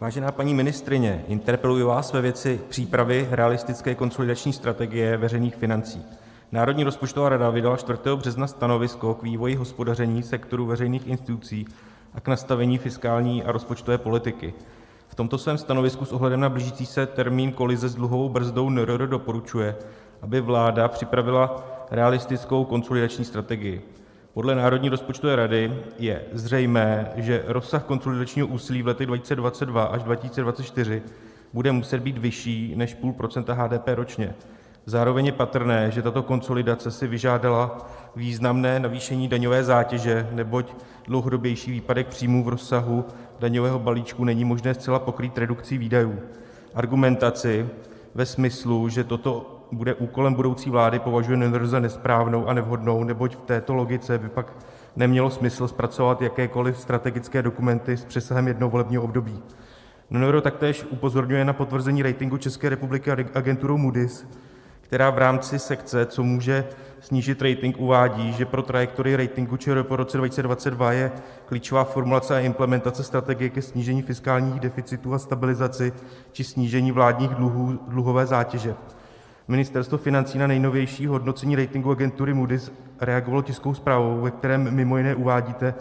Vážená paní ministryně, interpeluji vás ve věci přípravy realistické konsolidační strategie veřejných financí. Národní rozpočtová rada vydala 4. března stanovisko k vývoji hospodaření sektoru veřejných institucí a k nastavení fiskální a rozpočtové politiky. V tomto svém stanovisku s ohledem na blížící se termín kolize s dluhovou brzdou NRR doporučuje, aby vláda připravila realistickou konsolidační strategii. Podle Národní rozpočtové rady je zřejmé, že rozsah konsolidačního úsilí v letech 2022 až 2024 bude muset být vyšší než 0,5% HDP ročně. Zároveň je patrné, že tato konsolidace si vyžádala významné navýšení daňové zátěže, neboť dlouhodobější výpadek příjmů v rozsahu daňového balíčku není možné zcela pokrýt redukcí výdajů. Argumentaci ve smyslu, že toto bude úkolem budoucí vlády, považuje NRR za nesprávnou a nevhodnou, neboť v této logice by pak nemělo smysl zpracovat jakékoliv strategické dokumenty s přesahem jednoho volebního období. NRR taktéž upozorňuje na potvrzení ratingu České republiky agenturou Moody's, která v rámci sekce Co může snížit rating uvádí, že pro trajektorii ratingu ČR po roce 2022 je klíčová formulace a implementace strategie ke snížení fiskálních deficitů a stabilizaci či snížení vládních dluhů, dluhové zátěže. Ministerstvo financí na nejnovější hodnocení ratingu agentury Moody's reagovalo tiskovou zprávou, ve kterém mimo jiné uvádíte: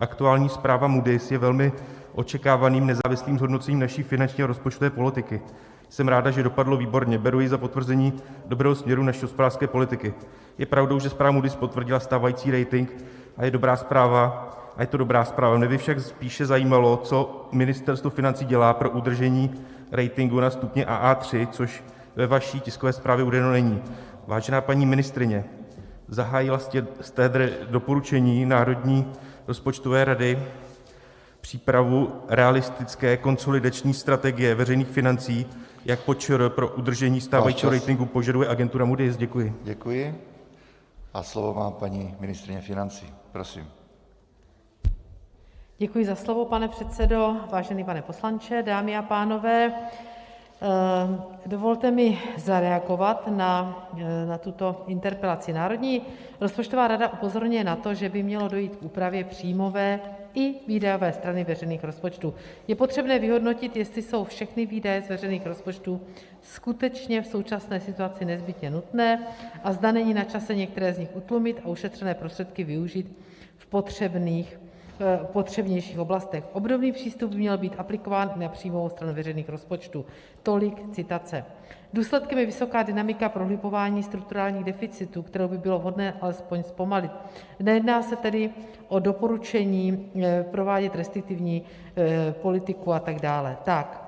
Aktuální zpráva Moody's je velmi očekávaným nezávislým zhodnocením naší finanční a rozpočtové politiky. Jsem ráda, že dopadlo výborně. Beru ji za potvrzení dobrého směru naší hospodářské politiky. Je pravdou, že zpráva Moody's potvrdila stávající rating a je dobrá zpráva, a je to dobrá zpráva. Mě by však spíše zajímalo, co ministerstvo financí dělá pro udržení ratingu na stupni AA3, což ve vaší tiskové zprávě uvedeno není. Vážená paní ministryně, zahájila jste doporučení Národní rozpočtové rady přípravu realistické konsolidační strategie veřejných financí, jak po ČR pro udržení stávajícího ratingu požaduje agentura Moody's? Děkuji. Děkuji a slovo má paní ministryně financí. Prosím. Děkuji za slovo, pane předsedo. Vážený pane poslanče, dámy a pánové, dovolte mi zareagovat na tuto interpelaci. Národní rozpočtová rada upozorňuje na to, že by mělo dojít k úpravě příjmové i výdajové strany veřejných rozpočtů. Je potřebné vyhodnotit, jestli jsou všechny výdaje z veřejných rozpočtů skutečně v současné situaci nezbytně nutné a zda není na čase některé z nich utlumit a ušetřené prostředky využít v potřebných potřebnějších oblastech. Obdobný přístup by měl být aplikován i na příjmovou stranu veřejných rozpočtů. Tolik citace. Důsledkem je vysoká dynamika prohlubování strukturálních deficitů, kterou by bylo vhodné alespoň zpomalit. Nejedná se tedy o doporučení eh, provádět restriktivní eh, politiku a tak dále. Tak,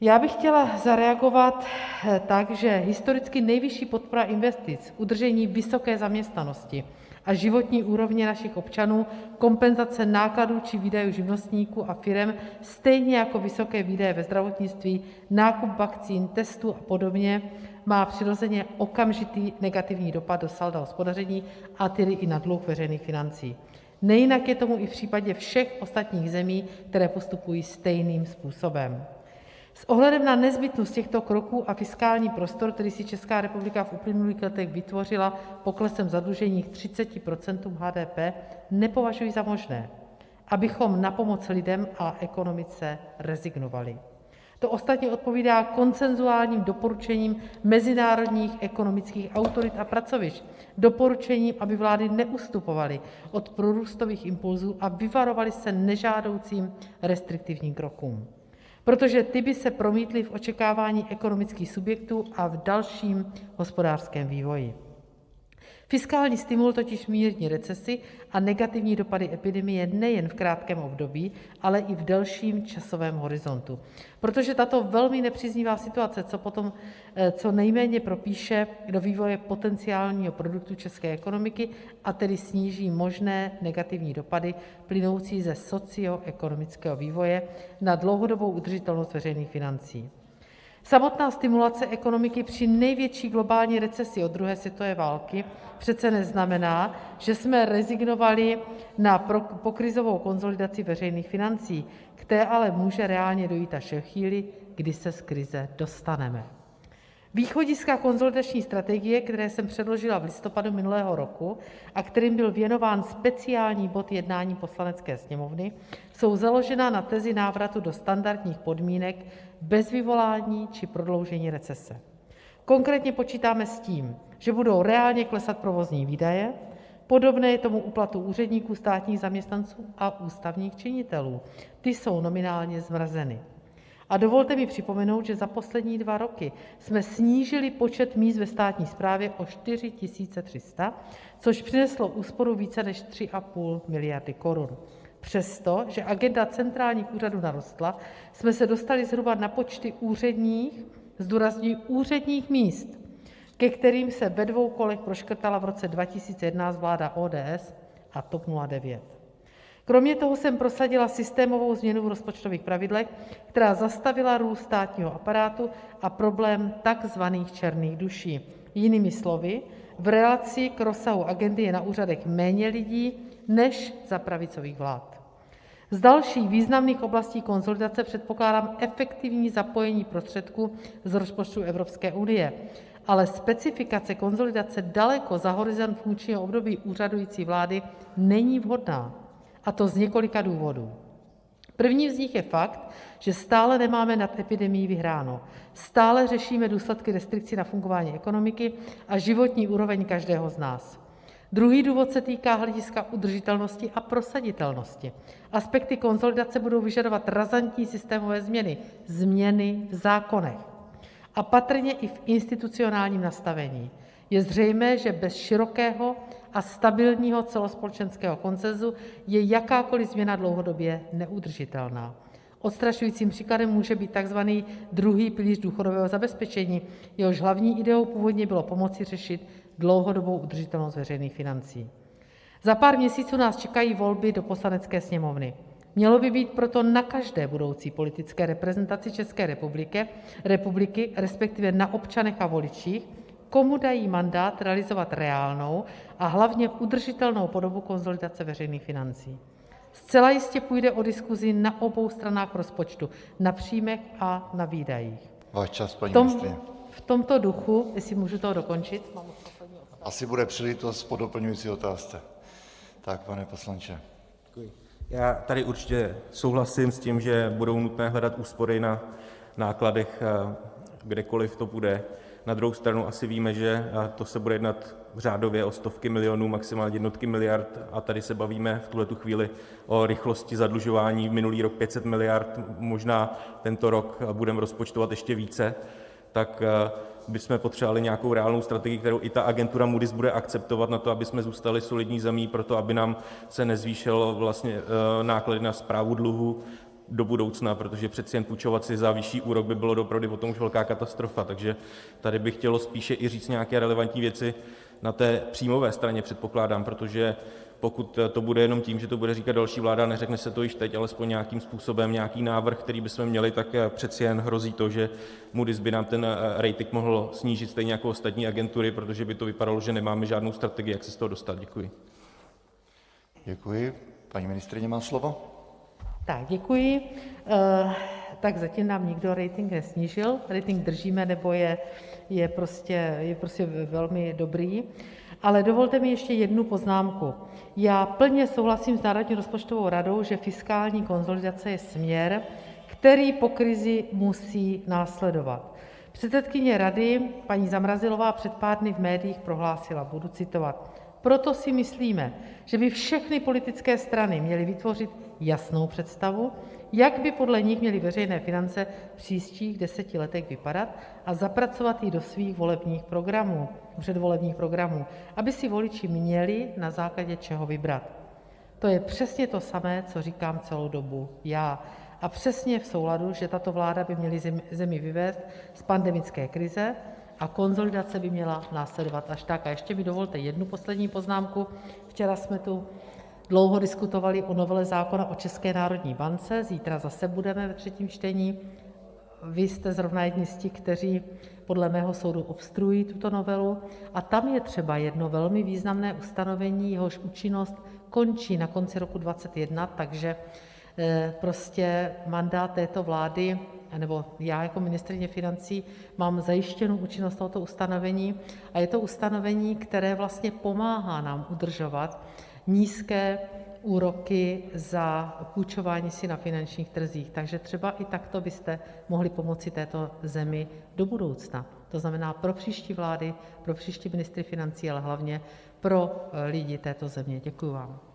já bych chtěla zareagovat eh, tak, že historicky nejvyšší podpora investic, udržení vysoké zaměstnanosti a životní úrovně našich občanů, kompenzace nákladů či výdajů živnostníků a firem, stejně jako vysoké výdaje ve zdravotnictví, nákup vakcín, testů a podobně, má přirozeně okamžitý negativní dopad do salda hospodaření, a tedy i na dluh veřejných financí. Nejinak je tomu i v případě všech ostatních zemí, které postupují stejným způsobem. S ohledem na nezbytnost těchto kroků a fiskální prostor, který si Česká republika v uplynulých letech vytvořila poklesem zadlužení k 30% HDP, nepovažuji za možné, abychom na pomoc lidem a ekonomice rezignovali. To ostatně odpovídá konsenzuálním doporučením mezinárodních ekonomických autorit a pracovišť, doporučením, aby vlády neustupovaly od prorůstových impulzů a vyvarovaly se nežádoucím restriktivním krokům protože ty by se promítly v očekávání ekonomických subjektů a v dalším hospodářském vývoji. Fiskální stimul totiž mírní recesi a negativní dopady epidemie nejen v krátkém období, ale i v delším časovém horizontu, protože tato velmi nepříznivá situace co potom eh, co nejméně propíše do vývoje potenciálního produktu české ekonomiky, a tedy sníží možné negativní dopady plynoucí ze socioekonomického vývoje na dlouhodobou udržitelnost veřejných financí. Samotná stimulace ekonomiky při největší globální recesi od druhé světové války přece neznamená, že jsme rezignovali na pokrizovou konsolidaci veřejných financí, k té ale může reálně dojít až ve chvíli, kdy se z krize dostaneme. Východiska konsolidační strategie, které jsem předložila v listopadu minulého roku a kterým byl věnován speciální bod jednání Poslanecké sněmovny, jsou založena na tezi návratu do standardních podmínek bez vyvolání či prodloužení recese. Konkrétně počítáme s tím, že budou reálně klesat provozní výdaje, podobné je tomu u platů úředníků, státních zaměstnanců a ústavních činitelů, ty jsou nominálně zmrazeny. A dovolte mi připomenout, že za poslední dva roky jsme snížili počet míst ve státní správě o 4 300, což přineslo úsporu více než 3,5 miliardy korun. Přesto, že agenda centrálních úřadů narostla, jsme se dostali zhruba na počty úředních, zdůrazňuji úředních míst, ke kterým se ve dvou kolech proškrtala v roce 2011 vláda ODS a TOP 09. Kromě toho jsem prosadila systémovou změnu v rozpočtových pravidlech, která zastavila růst státního aparátu a problém takzvaných černých duší. Jinými slovy, v relaci k rozsahu agendy je na úřadech méně lidí než za pravicových vlád. Z dalších významných oblastí konsolidace předpokládám efektivní zapojení prostředků z rozpočtu Evropské unie, ale specifikace konsolidace daleko za horizont funkčního období úřadující vlády není vhodná, a to z několika důvodů. První z nich je fakt, že stále nemáme nad epidemií vyhráno, stále řešíme důsledky restrikcí na fungování ekonomiky a životní úroveň každého z nás. Druhý důvod se týká hlediska udržitelnosti a prosaditelnosti. Aspekty konsolidace budou vyžadovat razantní systémové změny, změny v zákonech a patrně i v institucionálním nastavení. Je zřejmé, že bez širokého a stabilního celospolečenského konsenzu je jakákoliv změna dlouhodobě neudržitelná. Odstrašujícím příkladem může být takzvaný druhý pilíř důchodového zabezpečení, jehož hlavní ideou původně bylo pomoci řešit dlouhodobou udržitelnost veřejných financí. Za pár měsíců nás čekají volby do Poslanecké sněmovny. Mělo by být proto na každé budoucí politické reprezentaci České republiky, respektive na občanech a voličích, komu dají mandát realizovat reálnou a hlavně udržitelnou podobu konsolidace veřejných financí. Zcela jistě půjde o diskuzi na obou stranách rozpočtu, na příjmech a na výdajích. Váš čas, paní V, tom, ministryně. v tomto duchu, jestli můžu to dokončit, Asi bude příležitost po doplňující otázce. Tak, pane poslanče. Já tady určitě souhlasím s tím, že budou nutné hledat úspory na nákladech, kdekoliv to bude. Na druhou stranu asi víme, že to se bude jednat řádově o stovky milionů, maximálně jednotky miliard, a tady se bavíme v tuhletu chvíli o rychlosti zadlužování. Minulý rok 500 miliard, možná tento rok budeme rozpočtovat ještě více, tak bychom potřebovali nějakou reálnou strategii, kterou i ta agentura Moody's bude akceptovat na to, aby jsme zůstali solidní zemí, pro to, aby nám se nezvýšily vlastně náklady na správu dluhu do budoucna, protože přeci jen půjčovat si za vyšší úrok by bylo doopravdy potom už velká katastrofa. Takže tady bych chtěl spíše i říct nějaké relevantní věci na té příjmové straně, předpokládám, protože pokud to bude jenom tím, že to bude říkat další vláda, neřekne se to již teď, alespoň nějakým způsobem, nějaký návrh, který bychom měli, tak přeci jen hrozí to, že Moody's by nám ten rating mohl snížit stejně jako ostatní agentury, protože by to vypadalo, že nemáme žádnou strategii, jak se z toho dostat. Děkuji. Děkuji. Paní ministryně má slovo. Tak děkuji. Tak zatím nám nikdo rating nesnížil, rating držíme, nebo je, je, prostě, je prostě velmi dobrý. Ale dovolte mi ještě jednu poznámku. Já plně souhlasím s Národní rozpočtovou radou, že fiskální konsolidace je směr, který po krizi musí následovat. Předsedkyně rady paní Zamrazilová před pár dny v médiích prohlásila, budu citovat: Proto si myslíme, že by všechny politické strany měly vytvořit jasnou představu, jak by podle nich měly veřejné finance v příštích deseti letech vypadat, a zapracovat ji do svých volebních programů, předvolebních programů, aby si voliči měli na základě čeho vybrat. To je přesně to samé, co říkám celou dobu já, a přesně v souladu, že tato vláda by měla zemi vyvést z pandemické krize a konsolidace by měla následovat až tak. A ještě mi dovolte jednu poslední poznámku. Včera jsme tu dlouho diskutovali o novele zákona o České národní bance, zítra zase budeme ve třetím čtení. Vy jste zrovna jedni z těch, kteří podle mého soudu obstruují tuto novelu, a tam je třeba jedno velmi významné ustanovení, jehož účinnost končí na konci roku 2021, takže prostě mandát této vlády nebo já jako ministryně financí mám zajištěnu účinnost tohoto ustanovení, a je to ustanovení, které vlastně pomáhá nám udržovat nízké úroky za půjčování si na finančních trzích, takže třeba i takto byste mohli pomoci této zemi do budoucna, to znamená pro příští vlády, pro příští ministry financí, ale hlavně pro lidi této země. Děkuji vám.